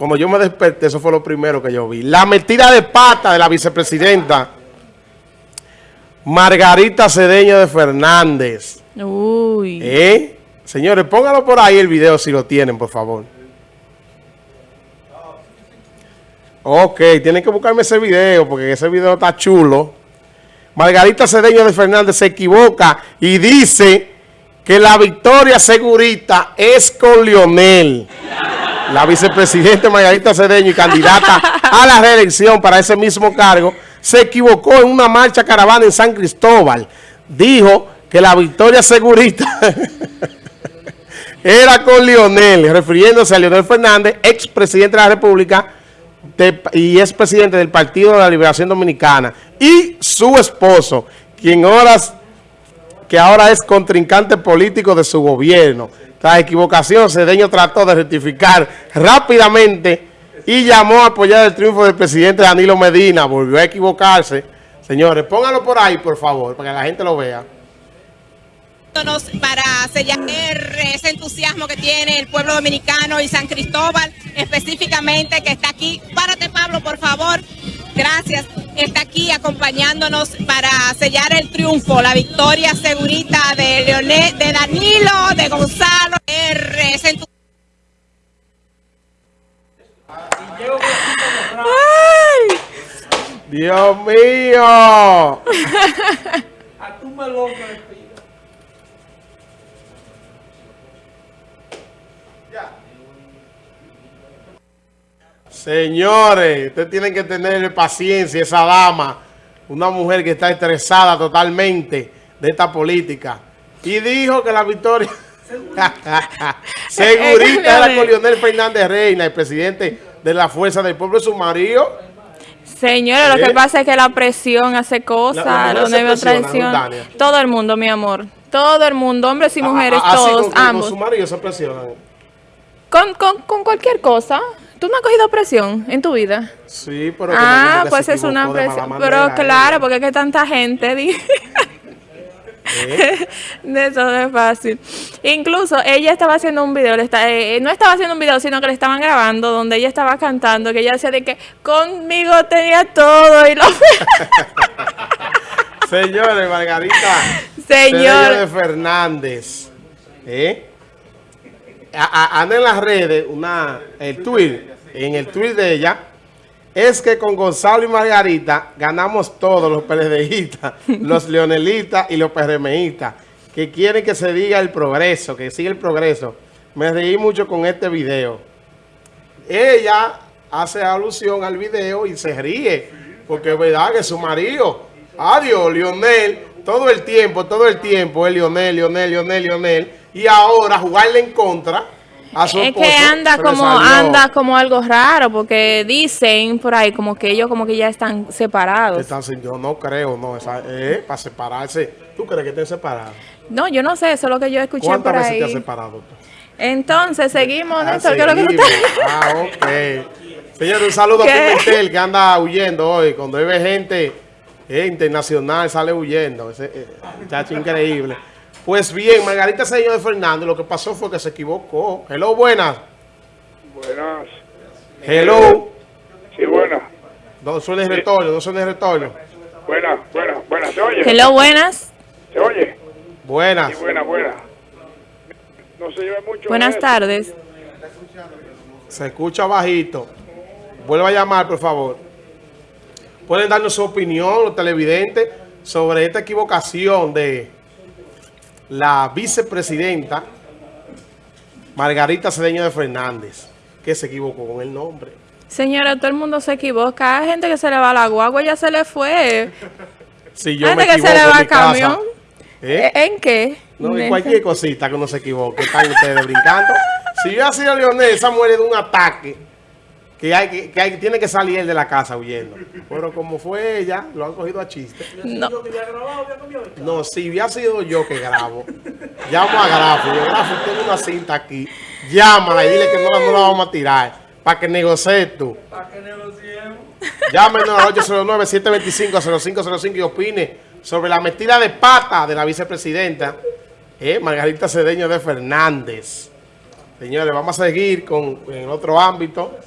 cuando yo me desperté, eso fue lo primero que yo vi. La metida de pata de la vicepresidenta Margarita Cedeño de Fernández. Uy. ¿Eh? Señores, pónganlo por ahí el video si lo tienen, por favor. Ok, tienen que buscarme ese video porque ese video está chulo. Margarita Cedeño de Fernández se equivoca y dice que la victoria segurita es con Lionel. La vicepresidenta Margarita Cedeño y candidata a la reelección para ese mismo cargo se equivocó en una marcha caravana en San Cristóbal. Dijo que la victoria segurita era con Lionel, refiriéndose a Lionel Fernández, expresidente de la República y es presidente del Partido de la Liberación Dominicana, y su esposo, quien horas que ahora es contrincante político de su gobierno. Tras equivocación, Cedeño trató de rectificar rápidamente y llamó a apoyar el triunfo del presidente Danilo Medina. Volvió a equivocarse. Señores, pónganlo por ahí, por favor, para que la gente lo vea para sellar ese entusiasmo que tiene el pueblo dominicano y San Cristóbal específicamente que está aquí. Párate Pablo, por favor. Gracias. Está aquí acompañándonos para sellar el triunfo, la victoria segurita de Leonel, de Danilo, de Gonzalo. Dios mío. A tu Señores, ustedes tienen que tener paciencia, esa dama, una mujer que está estresada totalmente de esta política. Y dijo que la victoria segurita era con Leonel Fernández Reina, el presidente de la Fuerza del Pueblo, su marido. Señores, lo que pasa es que la presión hace cosas, Todo el mundo, mi amor. Todo el mundo, hombres y mujeres, todos, ambos. Con su marido se presionan. Con, con, con cualquier cosa. ¿Tú no has cogido presión en tu vida? Sí, pero... Ah, pues es una presión. Pero claro, porque es que tanta gente... ¿Eh? Eso no es fácil. Incluso ella estaba haciendo un video, eh, no estaba haciendo un video, sino que le estaban grabando, donde ella estaba cantando, que ella decía de que conmigo tenía todo y lo... Señores, Margarita. Señor. de Fernández. ¿Eh? Anda en las redes una, el tweet, en el tweet de ella, es que con Gonzalo y Margarita ganamos todos los PLDistas, los leonelitas y los PRMistas, que quieren que se diga el progreso, que siga el progreso. Me reí mucho con este video. Ella hace alusión al video y se ríe, porque es verdad que su marido, adiós, Lionel, todo el tiempo, todo el tiempo, es Lionel, Lionel, Lionel, Lionel, y ahora jugarle en contra a su Es que anda como anda como algo raro porque dicen por ahí como que ellos como que ya están separados. Están, yo no creo, no, esa, eh, para separarse. ¿Tú crees que estén separados? No, yo no sé, eso es lo que yo escuché por ahí. ¿Cuántas veces te has separado? Entonces, seguimos, ah, Néstor, ¿qué es lo que tú Ah, ok. Señor, un saludo a Pimentel que anda huyendo hoy. Cuando ve gente eh, internacional, sale huyendo. Ese eh, muchacho increíble. Pues bien, Margarita Señor de Fernández, lo que pasó fue que se equivocó. Hello, buenas. Buenas. Hello. Sí, buenas. ¿Dónde suena el retorno? ¿Dónde suena el retorno? Buenas, buenas, buenas. ¿Se oye? Hello, buenas. ¿Se oye? Buenas. Sí, buenas, buenas. No se lleve mucho. Buenas tardes. Se escucha bajito. Vuelva a llamar, por favor. Pueden darnos su opinión, los televidentes, sobre esta equivocación de la vicepresidenta Margarita Cedeño de Fernández, que se equivocó con el nombre. Señora, todo el mundo se equivoca. Hay gente que se le va la guagua, ya se le fue. Si yo gente me que se le va el camión. ¿Eh? ¿En qué? No, en cualquier cosita que uno se equivoque. Están ustedes brincando. Si yo sido Leonel, esa muere de un ataque que, hay, que, hay, tiene que salir de la casa huyendo. Pero como fue ella, lo han cogido a chiste. No. No, si hubiera sido yo que grabo, llamo a Grafo. Yo, Grafo, tengo una cinta aquí. Llámala y dile que no, no la vamos a tirar. Para que negocies tú. Para que negociemos. Llámenos al 809-725-0505 y opine sobre la metida de pata de la vicepresidenta eh, Margarita Cedeño de Fernández. Señores, vamos a seguir con en otro ámbito.